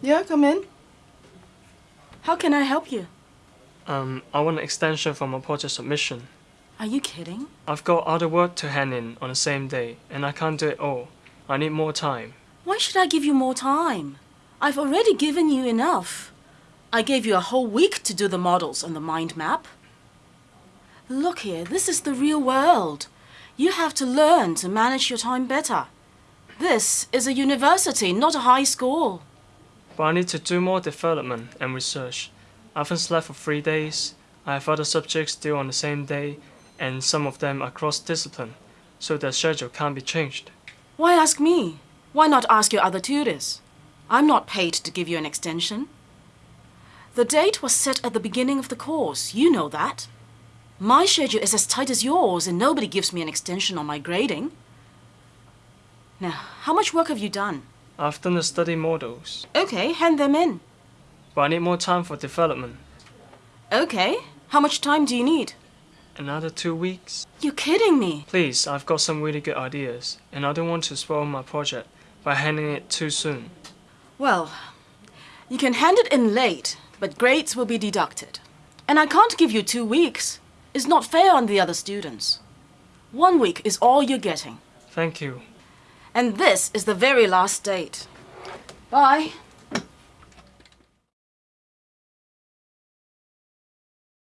Yeah, come in. How can I help you? Um, I want an extension for my project submission. Are you kidding? I've got other work to hand in on the same day, and I can't do it all. I need more time. Why should I give you more time? I've already given you enough. I gave you a whole week to do the models and the mind map. Look here, this is the real world. You have to learn to manage your time better. This is a university, not a high school. But I need to do more development and research. I haven't slept for three days. I have other subjects due on the same day, and some of them are cross-discipline, so the schedule can't be changed. Why ask me? Why not ask your other tutors? I'm not paid to give you an extension. The date was set at the beginning of the course. You know that. My schedule is as tight as yours, and nobody gives me an extension on my grading. Now, how much work have you done? I've done the study models, Okay, hand them in. but I need more time for development. Okay, how much time do you need? Another two weeks? You're kidding me. Please, I've got some really good ideas, and I don't want to spoil my project by handing it too soon. Well, you can hand it in late, but grades will be deducted. And I can't give you two weeks. It's not fair on the other students. One week is all you're getting. Thank you. And this is the very last date. Bye.